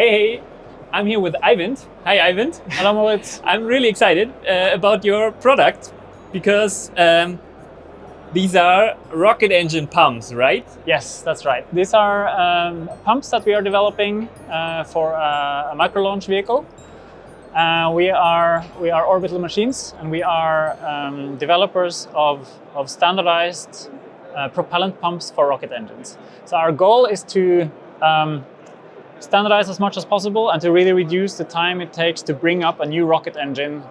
Hey, hey, I'm here with Eivind. Hi, Eivind. Hello, Moritz. I'm really excited uh, about your product because um, these are rocket engine pumps, right? Yes, that's right. These are um, pumps that we are developing uh, for a, a micro launch vehicle. Uh, we are we are orbital machines, and we are um, developers of of standardized uh, propellant pumps for rocket engines. So our goal is to um, standardize as much as possible and to really reduce the time it takes to bring up a new rocket engine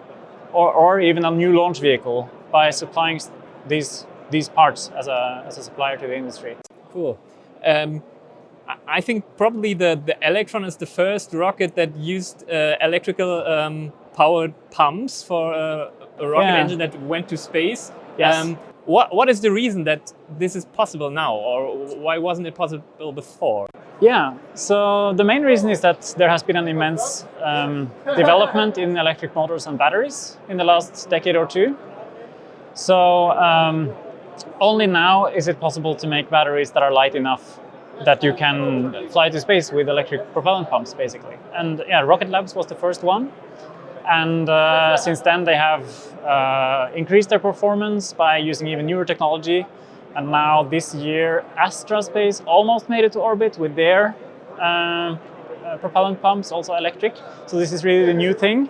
or, or even a new launch vehicle by supplying these these parts as a, as a supplier to the industry. Cool. Um, I think probably the, the Electron is the first rocket that used uh, electrical um, powered pumps for uh, a rocket yeah. engine that went to space. Yes. Um, what, what is the reason that this is possible now or why wasn't it possible before? Yeah, so the main reason is that there has been an immense um, development in electric motors and batteries in the last decade or two. So um, only now is it possible to make batteries that are light enough that you can fly to space with electric propellant pumps, basically. And yeah, Rocket Labs was the first one. And uh, since then, they have uh, increased their performance by using even newer technology. And now this year, Astraspace almost made it to orbit with their uh, uh propellant pumps, also electric. So this is really the new thing.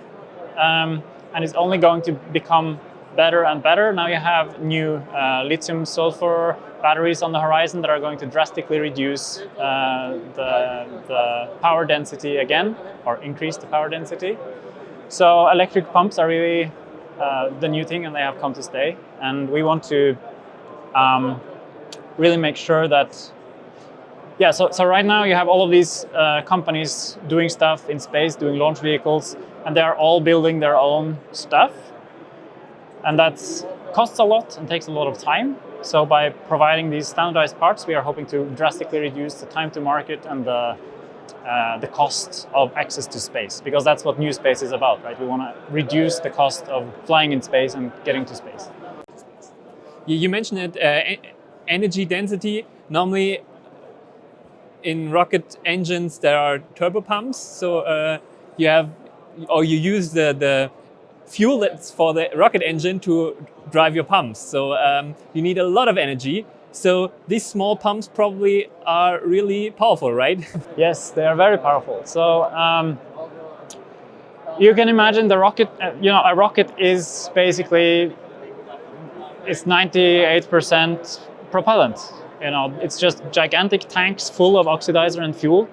Um, and it's only going to become better and better. Now you have new uh, lithium sulfur batteries on the horizon that are going to drastically reduce uh, the, the power density again, or increase the power density. So electric pumps are really uh, the new thing and they have come to stay. And we want to um, really make sure that yeah, so, so right now you have all of these uh, companies doing stuff in space, doing launch vehicles, and they are all building their own stuff. And that costs a lot and takes a lot of time. So by providing these standardized parts, we are hoping to drastically reduce the time to market and the, uh, the cost of access to space, because that's what new space is about, right? We want to reduce the cost of flying in space and getting to space. You mentioned it, uh, energy density. Normally in rocket engines, there are turbo pumps. So uh, you have, or you use the, the fuel that's for the rocket engine to drive your pumps. So um, you need a lot of energy. So these small pumps probably are really powerful, right? yes, they are very powerful. So um, you can imagine the rocket, uh, you know, a rocket is basically, it's 98% propellant. You know, it's just gigantic tanks full of oxidizer and fuel.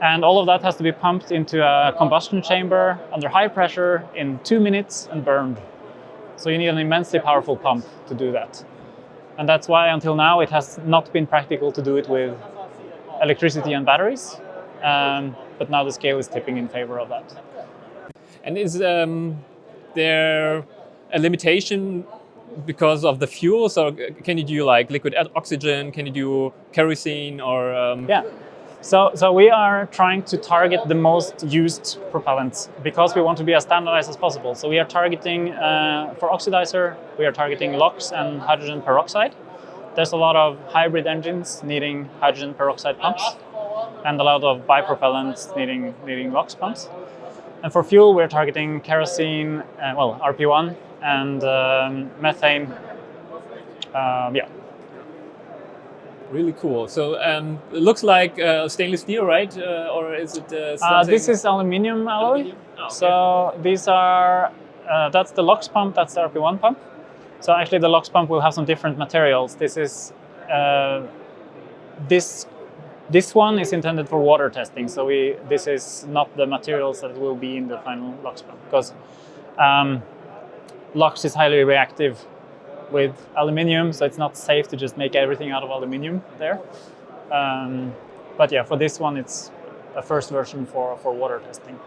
And all of that has to be pumped into a combustion chamber under high pressure in two minutes and burned. So you need an immensely powerful pump to do that. And that's why until now it has not been practical to do it with electricity and batteries. Um, but now the scale is tipping in favor of that. And is um, there a limitation because of the fuels or can you do like liquid oxygen? Can you do kerosene or? Um... Yeah, so, so we are trying to target the most used propellants because we want to be as standardized as possible. So we are targeting, uh, for oxidizer, we are targeting LOX and hydrogen peroxide. There's a lot of hybrid engines needing hydrogen peroxide pumps and a lot of bipropellants needing, needing LOX pumps. And for fuel, we're targeting kerosene, uh, well, RP1 and um, methane. Um, yeah, Really cool. So um, it looks like uh, stainless steel, right? Uh, or is it uh, uh This is aluminium alloy. Aluminium? Oh, okay. So these are, uh, that's the LOX pump, that's the RP1 pump. So actually the LOX pump will have some different materials. This is, uh, this this one is intended for water testing, so we this is not the materials that will be in the final LOX pump because um, LOX is highly reactive with aluminium, so it's not safe to just make everything out of aluminium there. Um, but yeah, for this one, it's a first version for, for water testing.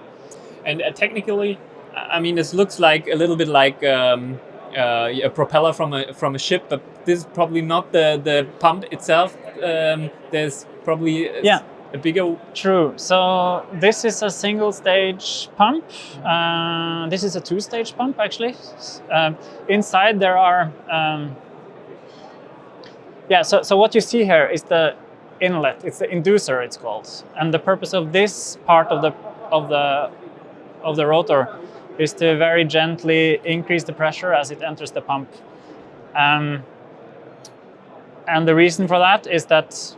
And uh, technically, I mean, this looks like a little bit like um, uh, a propeller from a from a ship, but this is probably not the the pump itself. Um, there's probably yeah a bigger... True. So this is a single stage pump. Uh, this is a two stage pump actually. Um, inside there are... Um, yeah, so, so what you see here is the inlet. It's the inducer, it's called. And the purpose of this part of the of the of the rotor is to very gently increase the pressure as it enters the pump. Um, and the reason for that is that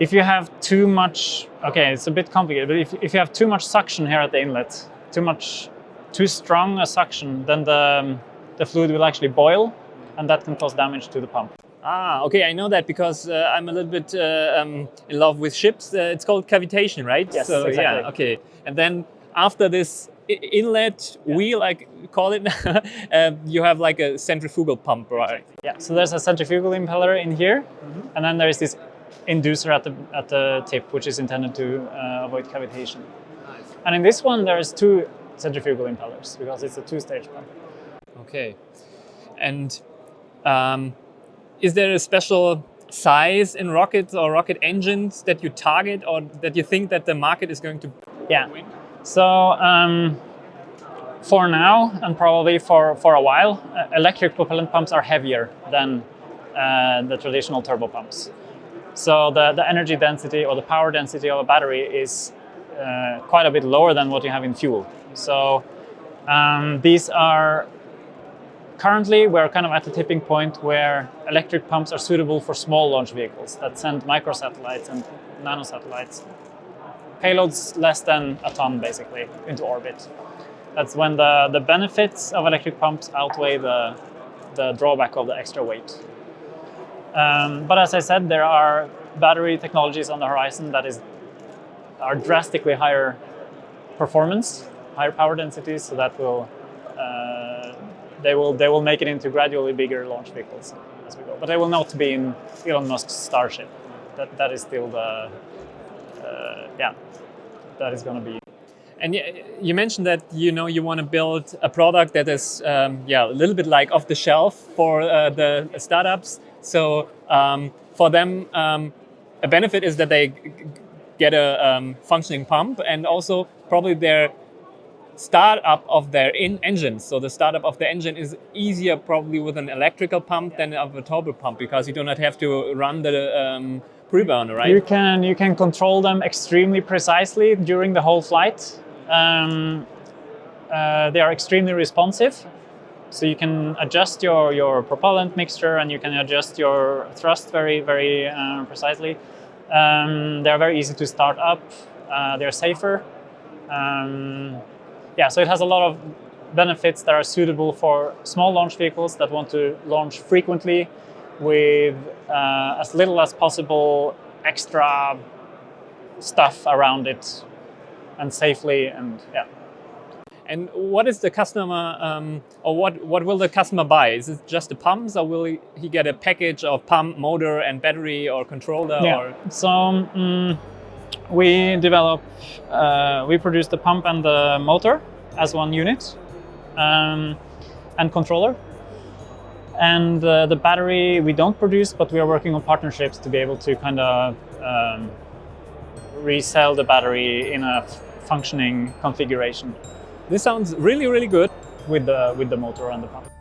if you have too much, okay, it's a bit complicated, but if, if you have too much suction here at the inlet, too much, too strong a suction, then the, um, the fluid will actually boil and that can cause damage to the pump. Ah, okay, I know that because uh, I'm a little bit uh, um, in love with ships. Uh, it's called cavitation, right? Yes, so, exactly. Yeah, okay. And then after this inlet yeah. wheel, I call it, uh, you have like a centrifugal pump, right? Yeah, so there's a centrifugal impeller in here, mm -hmm. and then there is this inducer at the, at the tip, which is intended to uh, avoid cavitation. Nice. And in this one, there's two centrifugal impellers because it's a two-stage pump. Okay. And um, is there a special size in rockets or rocket engines that you target or that you think that the market is going to yeah. win? So um, for now and probably for, for a while, uh, electric propellant pumps are heavier than uh, the traditional turbo pumps. So the, the energy density or the power density of a battery is uh, quite a bit lower than what you have in fuel. So um, these are currently we're kind of at the tipping point where electric pumps are suitable for small launch vehicles that send microsatellites and nanosatellites, payloads less than a ton basically into orbit. That's when the, the benefits of electric pumps outweigh the, the drawback of the extra weight. Um, but as I said, there are battery technologies on the horizon that is are drastically higher performance, higher power densities, so that will uh, they will they will make it into gradually bigger launch vehicles as we go. But they will not be in Elon Musk's Starship. That that is still the uh, yeah that is going to be. And you mentioned that you know you want to build a product that is um, yeah a little bit like off the shelf for uh, the startups so um, for them, um, a benefit is that they get a um, functioning pump and also probably their startup of their in engine. So the startup of the engine is easier probably with an electrical pump than of a turbo pump because you do not have to run the um, preburner, right? You can you can control them extremely precisely during the whole flight. Um, uh, they are extremely responsive so you can adjust your, your propellant mixture and you can adjust your thrust very, very uh, precisely. Um, they're very easy to start up. Uh, they're safer. Um, yeah, so it has a lot of benefits that are suitable for small launch vehicles that want to launch frequently with uh, as little as possible extra stuff around it and safely and yeah. And what is the customer, um, or what, what will the customer buy? Is it just the pumps, or will he, he get a package of pump, motor, and battery, or controller? Yeah. Or? So um, we develop, uh, we produce the pump and the motor as one unit, um, and controller. And uh, the battery we don't produce, but we are working on partnerships to be able to kind of um, resell the battery in a functioning configuration. This sounds really, really good. With the, with the motor and the pump.